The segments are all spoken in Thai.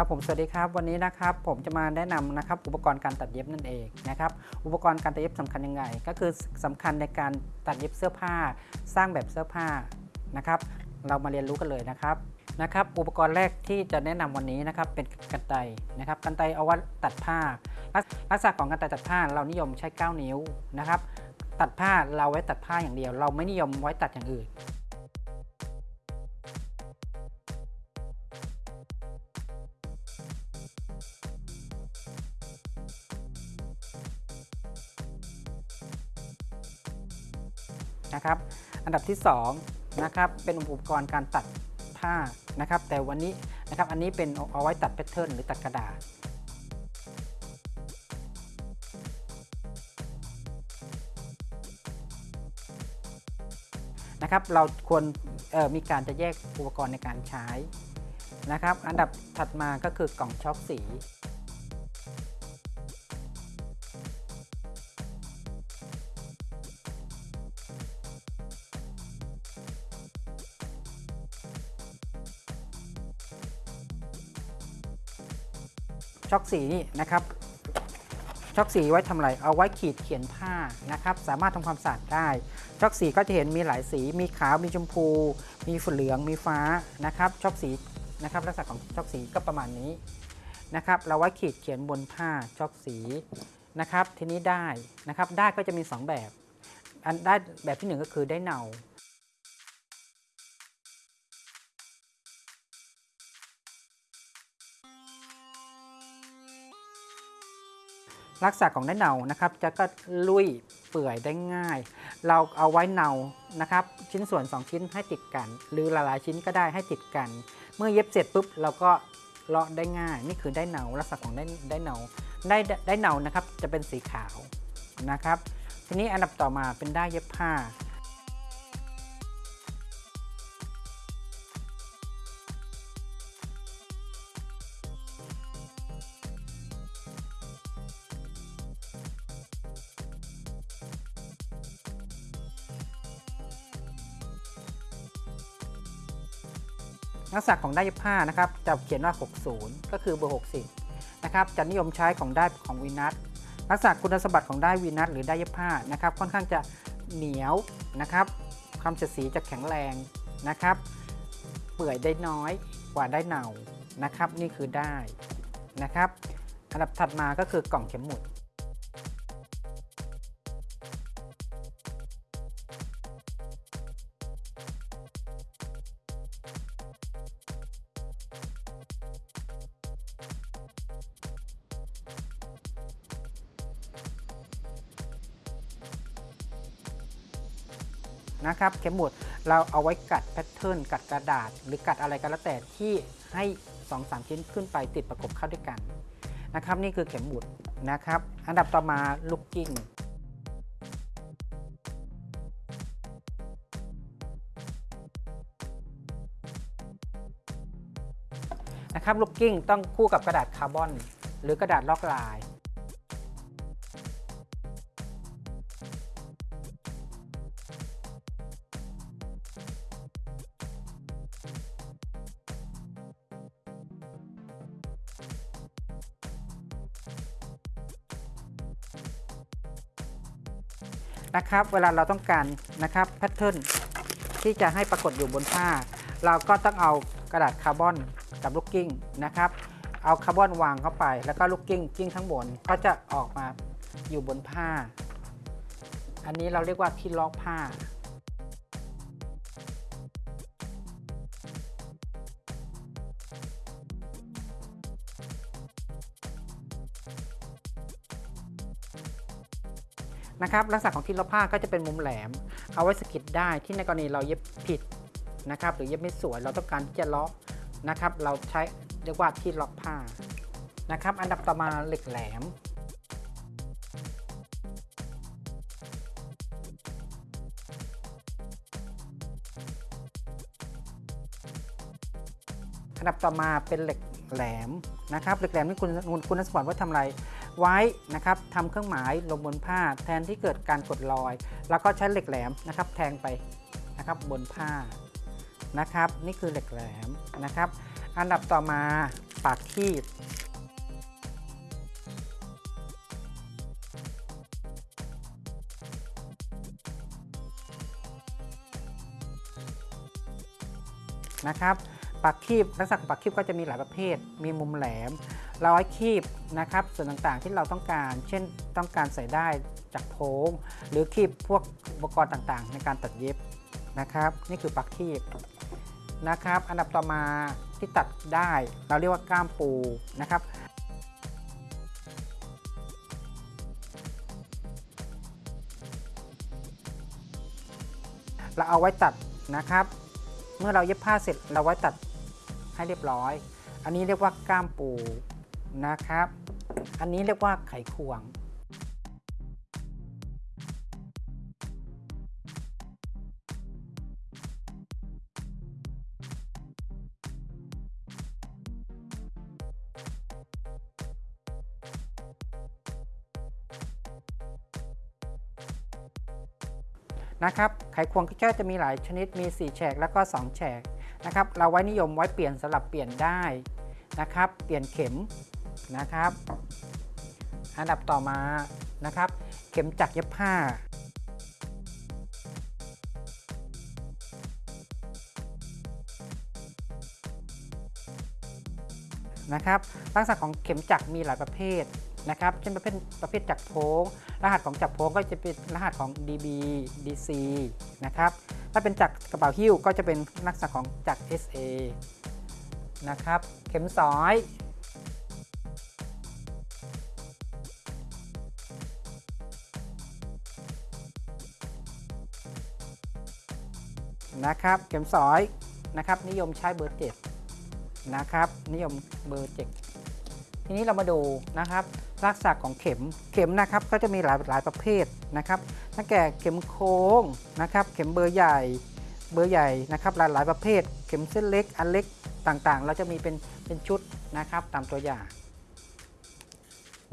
ครับผมสวัสดีครับวันนี้นะครับผมจะมาแนะนำนะครับอุปกรณ์การตัดเย็บนั่นเองนะครับอุปกรณ์การตัดเย็บสำคัญยังไง ก็คือสำคัญในการตัดเย็บเสื้อผ้า สร้างแบบเสื้อผ้านะครับเรามาเรียนรู้กันเลยนะครับนะครับอุปกรณ์แรกที่จะแนะนำวันนี้นะครับเป็นกันไกนะครับกันไกเอาไว้ตัดผ้าลักลักษณะของกันไกตัดผ้าเรานิยมใช้ 9 นิ้วนะครับตัดผ้าเราไว้ตัดผ้าอย่างเดียว เราไม่นิยมไว้ตัดอย่างอื่น นะครับ อันดับที่2นะครับเป็นอุปกรณ์การตัดผ้านะครับ แต่วันนี้นะครับอันนี้เป็นเอาไว้ตัดแพทเทิร์นหรือตัดกระดาษนะครับเราควรมีการจะแยกอุปกรณ์ในการใช้นะครับ อันดับถัดมาก็คือกล่องช็อคสี ช็อกสีนี่นะครับช็อกสีไว้ทำอะไรเอาไว้ขีดเขียนผ้านะครับ สามารถทำความสะอาดได้ช็อกสีก็จะเห็นมีหลายสี มีขาวมีชมพู มีฝเหลืองมีฟ้านะครับช็อกสีนะครับลักษณะของช็อกสีก็ประมาณนี้นะครับ เราไว้ขีดเขียนบนผ้าช็อกสีนะครับ ทีนี้ได้นะครับได้ก็จะมี 2 แบบอันได้แบบที่ 1 ก็คือได้เนา ลักษณะของได้เนานะครับจะก็ลุยเปื่อยได้ง่าย เราเอาไว้เนานะครับ ชิ้นส่วน 2 ชิ้นให้ติดกัน หรือหลายๆชิ้นก็ได้ให้ติดกัน เมื่อเย็บเสร็จปุ๊บเราก็เลาะได้ง่าย นี่คือได้เนาลักษณะของได้ได้เนาได้ได้เนานะครับจะเป็นสีขาวนะครับ ทีนี้อันดับต่อมาเป็นได้เย็บผ้า ลักษณะของได้ผ้านะครับจะเขียนว่า 60 ก็คือเบอร์ 60 นะครับจะนิยมใช้ของได้ของวีนัสลักษณะคุณสมบัติของได้วีนัสหรือได้เย็บผ้านะครับค่อนข้างจะเหนียวนะครับความเฉดสีจะแข็งแรงนะครับ เปื่อยได้น้อยกว่าได้เนานะครับ นี่คือได้นะครับ อันดับถัดมาก็คือกล่องเข็มหมุด นะครับเข็มหมุดเราเอาไว้กลัดแพทเทิร์นกลัดกระดาษ หรือกลัดอะไรก็แล้วแต่ที่ให้2-3ชิ้นขึ้นไปติดประกบเข้าด้วยกันนะครับนี่คือเข็มหมุดนะครับอันดับต่อมาลูกกลิ้งนะครับลูกกลิ้งต้องคู่กับกระดาษคาร์บอน หรือกระดาษลอกลาย นะครับ เวลาเราต้องการนะครับแพทเทิร์นที่จะให้ปรากฏอยู่บนผ้า เราก็ต้องเอากระดาษคาร์บอนกับลูกกลิ้งนะครับ เอาคาร์บอนวางเข้าไป แล้วก็ลูกกลิ้งกลิ้งข้างบนก็จะออกมาอยู่บนผ้า อันนี้เราเรียกว่าที่ลอกผ้า นะครับลักษณะของที่ล็อกผ้าก็จะเป็นมุมแหลม เอาไว้สกิดได้ที่ในกรณีเราเย็บผิดนะครับหรือเย็บไม่สวยเราต้องการที่จะล็อกนะครับเราใช้เรียกว่าที่ล็อกผ้านะครับอันดับต่อมาเหล็กแหลมอันดับต่อมาเป็นเหล็กแหลมนะครับเหล็กแหลมนี่คุณคุณคุณสมบัติว่าทำอะไร ไว้นะครับทำเครื่องหมายลงบนผ้าแทนที่เกิดการกดรอย แล้วก็ใช้เหล็กแหลมนะครับ แทงไปนะครับบนผ้านะครับ นี่คือเหล็กแหลมนะครับ อันดับต่อมาปากคีบนะครับปากคีบลักษณะของปากคีบก็จะมีหลายประเภท มีมุมแหลม ร้อยคีบนะครับส่วนต่างๆที่เราต้องการ เช่นต้องการใส่ได้จากโพงหรือคีบพวกอุปกรณ์ต่างๆ ในการตัดเย็บนะครับ นี่คือปากคีบนะครับ อันดับต่อมาที่ตัดได้เราเรียกว่าก้ามปูนะครับเราเอาไว้ตัดนะครับ เมื่อเราเย็บผ้าเสร็จเราไว้ตัดให้เรียบร้อย อันนี้เรียกว่าก้ามปู นะครับ อันนี้เรียกว่าไขควง นะครับ ไขควงก็จะมีหลายชนิด มี 4 แฉกแล้วก็ 2 แฉกนะครับ เราไว้นิยมไว้เปลี่ยนสลับเปลี่ยนได้นะครับ เปลี่ยนเข็ม นะครับ อันดับต่อมานะครับ เข็มจักรเย็บผ้านะครับลักษณะของเข็มจักรมีหลายประเภทนะครับเช่นประเภทประเภทจักรโพงรหัสของจักรโพงก็จะเป็นรหัสของ DB DC นะครับถ้าเป็นจักรกระเป๋าหิ้วก็จะเป็นลักษณะของจักร SA นะครับเข็มสอย นะครับ เข็มสอยนะครับ นิยมใช้เบอร์เจ็ดนะครับ นิยมเบอร์เจ็ดทีนี้เรามาดูนะครับลักษณะของเข็มเข็มนะครับก็จะมีหลายหลายประเภทนะครับตั้งแต่เข็มโค้งนะครับ เข็มเบอร์ใหญ่เบอร์ใหญ่นะครับ หลายหลายประเภท เข็มเส้นเล็กอันเล็กต่างๆ เราจะมีเป็นเป็นชุดนะครับตามตัวอย่าง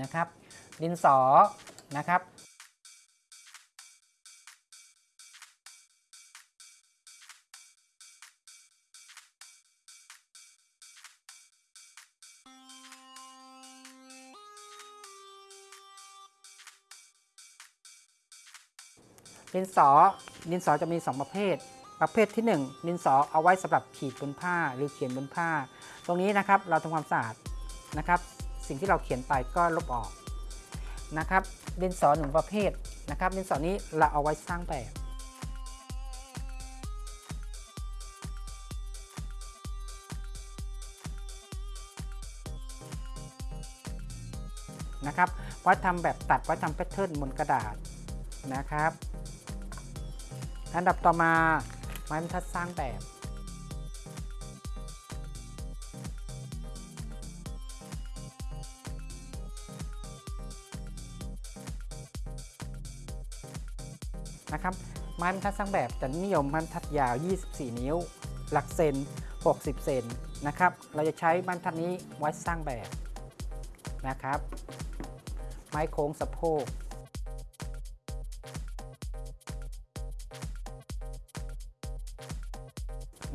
นะครับ ดินสอนะครับ ดินสอ ดินสอจะมี 2 ประเภท ประเภทที่ 1 ดินสอเอาไว้สำหรับขีดบนผ้าหรือเขียนบนผ้า ตรงนี้นะครับเราทำความสะอาดนะครับ สิ่งที่เราเขียนไปก็ลบออกนะครับ ดินสอหนึ่งประเภทนะครับ ดินสอนี้เราเอาไว้สร้างแบบนะครับไว้ทำแบบตัดไว้ทำแพทเทิร์นบนกระดาษนะครับ อันดับต่อมาไม้บรรทัดสร้างแบบนะครับไม้บรรทัดสร้างแบบจะนิยมไม้บรรทัดยาว 24 นิ้ว หลักเซน 60 เซนนะครับ เราจะใช้ไม้บรรทัดนี้ไว้สร้างแบบนะครับ ไม้โค้งสะโพก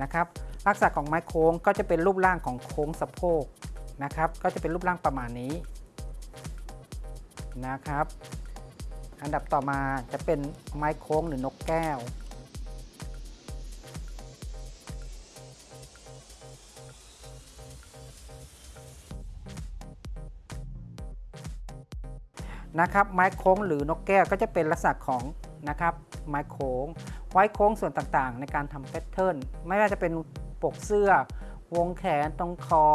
นะครับลักษณะของไม้โค้งก็จะเป็นรูปร่างของโค้งสะโพกนะครับ ก็จะเป็นรูปร่างประมาณนี้นะครับ อันดับต่อมาจะเป็นไม้โค้งหรือนกแก้ว นะครับ ไม้โค้งหรือนกแก้วก็จะเป็นลักษณะของนะครับ ไม้โค้ง ไว้โค้งส่วนต่างๆ ในการทำแพทเทิร์นไม่ว่าจะเป็นปกเสื้อ วงแขนตรงคอ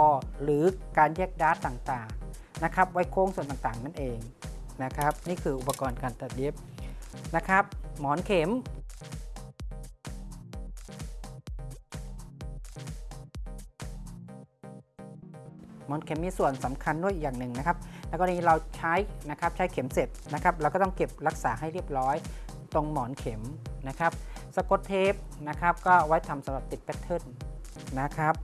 หรือการแยกดาร์ตต่างๆนะครับไว้โค้งส่วนต่างๆ นั่นเองนะครับ นี่คืออุปกรณ์การตัดเย็บนะครับ หมอนเข็มหมอนเข็มมีส่วนสำคัญด้วยอีกอย่างหนึ่งนะครับ แล้วก็นี้เราใช้นะครับใช้เข็มเสร็จนะครับ เราก็ต้องเก็บรักษาให้เรียบร้อย ตรงหมอนเข็มนะครับสกอตเทปนะครับก็ไว้ทำสำหรับติดแพทเทิร์นนะครับ